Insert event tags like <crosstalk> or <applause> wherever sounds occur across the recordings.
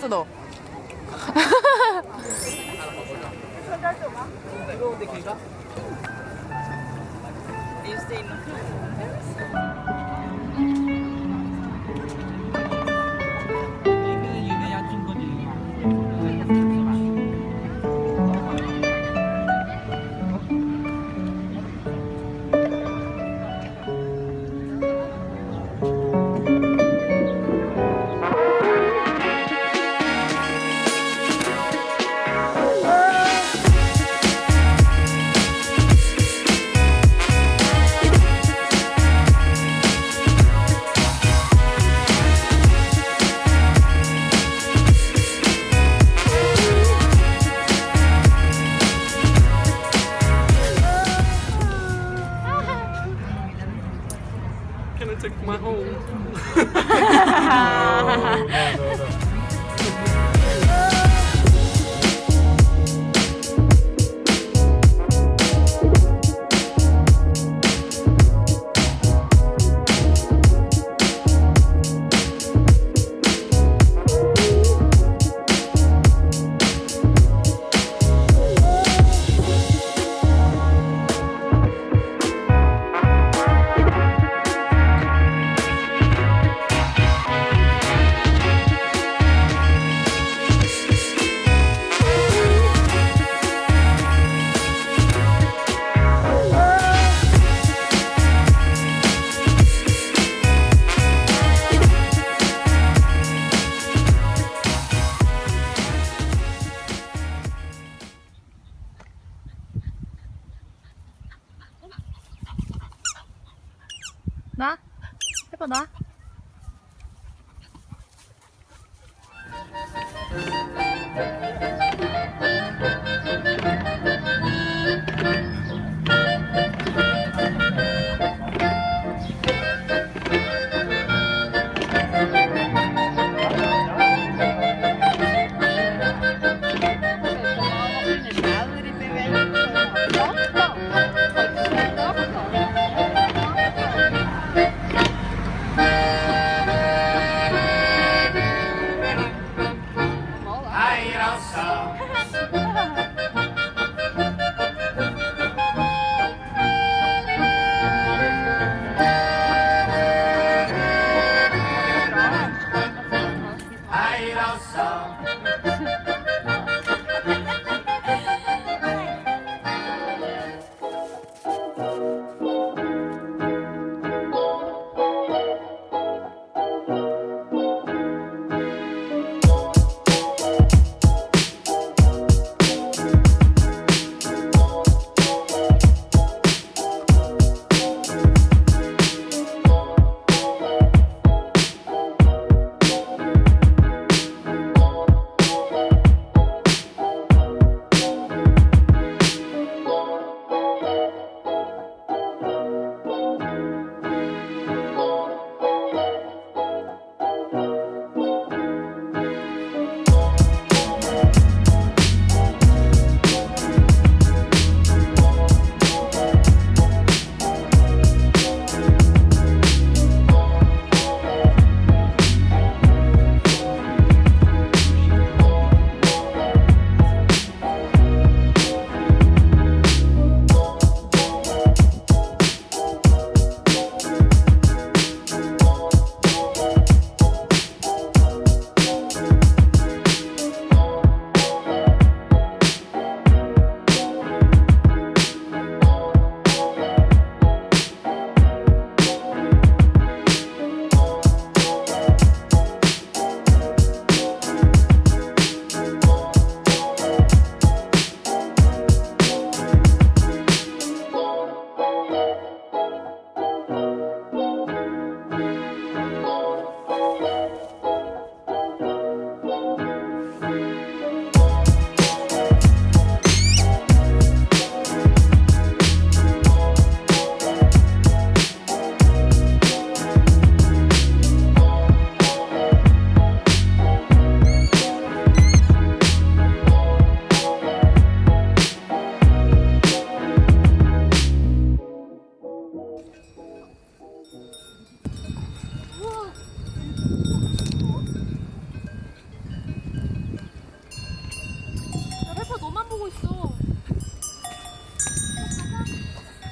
是的。<laughs> Can I take my home? <laughs> 나? <laughs>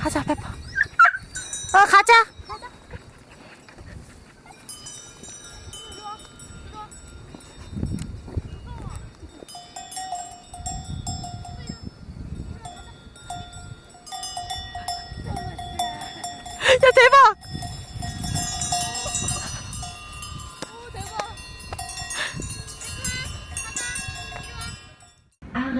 하자 페퍼 어 가자 야 대박! 오, 대박. 아,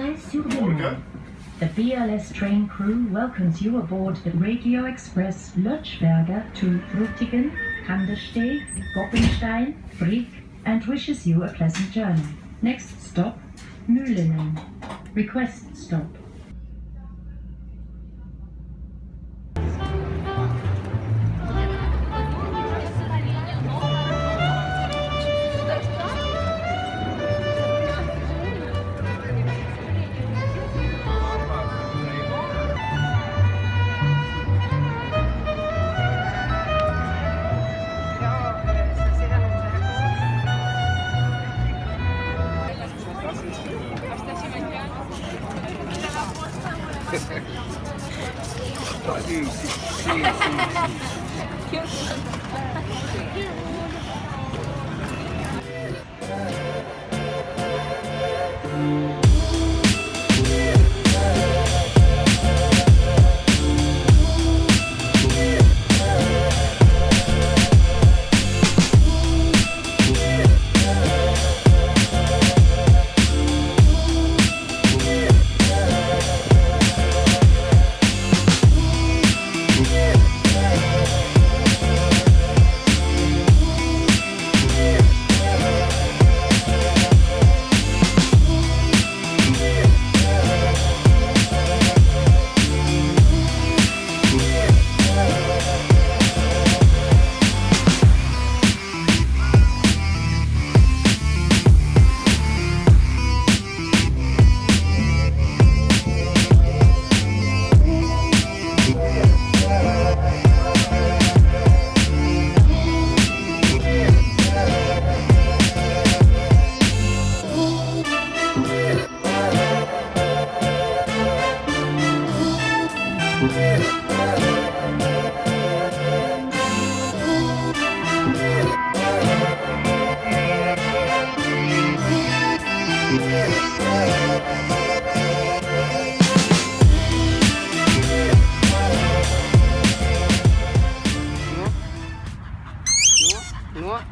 The BLS train crew welcomes you aboard the Regio Express Lötschberger to Frutigen, Kandersteg, Goppenstein, Brig, and wishes you a pleasant journey. Next stop, Mülenen. Request stop.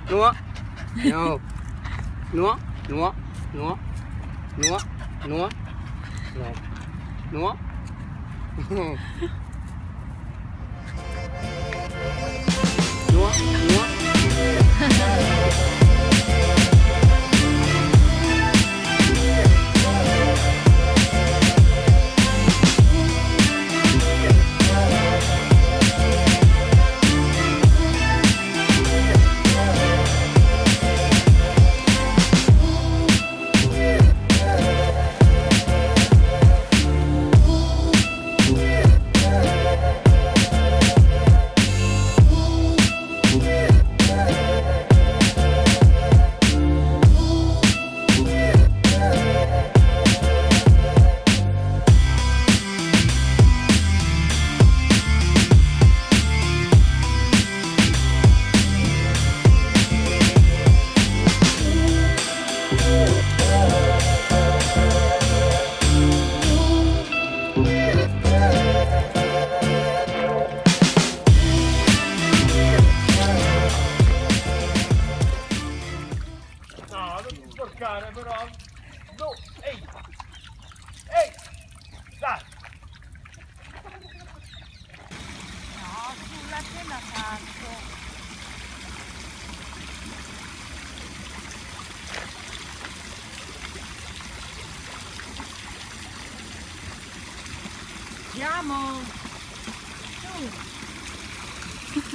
No. No. No. No. No. No. No. No. No. No. No. Andiamo! Su! <laughs>